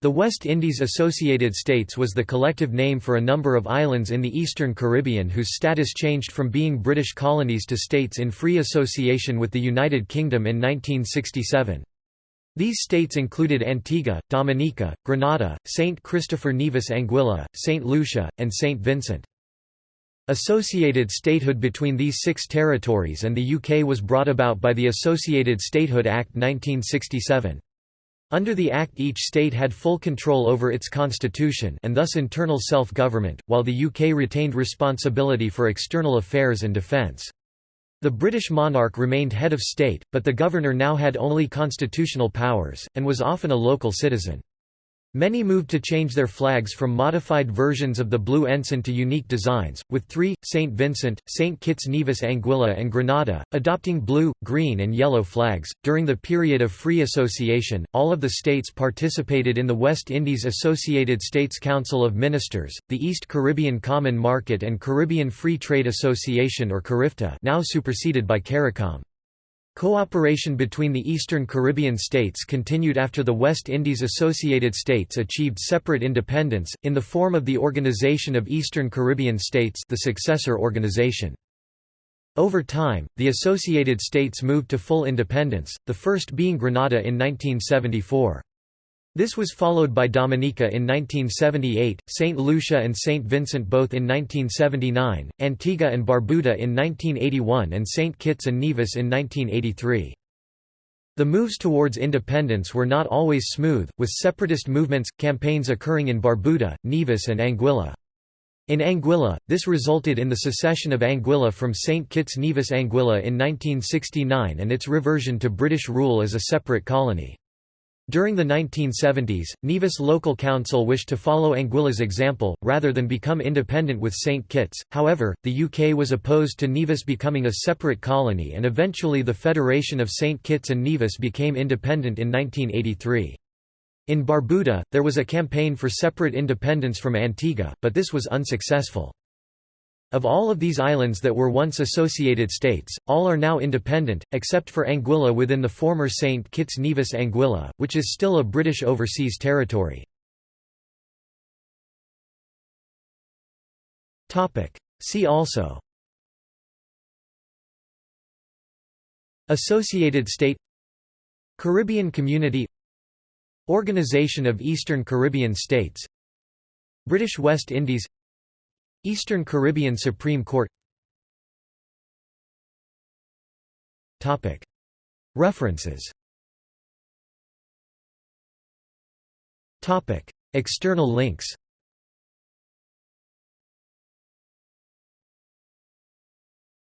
The West Indies Associated States was the collective name for a number of islands in the eastern Caribbean whose status changed from being British colonies to states in free association with the United Kingdom in 1967. These states included Antigua, Dominica, Grenada, Saint Christopher Nevis Anguilla, Saint Lucia, and Saint Vincent. Associated statehood between these six territories and the UK was brought about by the Associated Statehood Act 1967. Under the Act each state had full control over its constitution and thus internal self-government, while the UK retained responsibility for external affairs and defence. The British monarch remained head of state, but the governor now had only constitutional powers, and was often a local citizen. Many moved to change their flags from modified versions of the blue ensign to unique designs, with three, St. Vincent, St. Kitts Nevis Anguilla and Grenada, adopting blue, green and yellow flags. During the period of free association, all of the states participated in the West Indies Associated States Council of Ministers, the East Caribbean Common Market and Caribbean Free Trade Association or CARIFTA now superseded by CARICOM. Cooperation between the Eastern Caribbean states continued after the West Indies Associated States achieved separate independence, in the form of the Organization of Eastern Caribbean States the successor organization. Over time, the Associated States moved to full independence, the first being Grenada in 1974. This was followed by Dominica in 1978, St. Lucia and St. Vincent both in 1979, Antigua and Barbuda in 1981 and St. Kitts and Nevis in 1983. The moves towards independence were not always smooth, with separatist movements, campaigns occurring in Barbuda, Nevis and Anguilla. In Anguilla, this resulted in the secession of Anguilla from St. Kitts Nevis Anguilla in 1969 and its reversion to British rule as a separate colony. During the 1970s, Nevis Local Council wished to follow Anguilla's example, rather than become independent with St. Kitts, however, the UK was opposed to Nevis becoming a separate colony and eventually the Federation of St. Kitts and Nevis became independent in 1983. In Barbuda, there was a campaign for separate independence from Antigua, but this was unsuccessful. Of all of these islands that were once associated states, all are now independent, except for Anguilla within the former St. Kitts Nevis Anguilla, which is still a British overseas territory. See also. Associated state. Caribbean Community. Organization of Eastern Caribbean States. British West Indies Eastern Caribbean Supreme Court. References. External links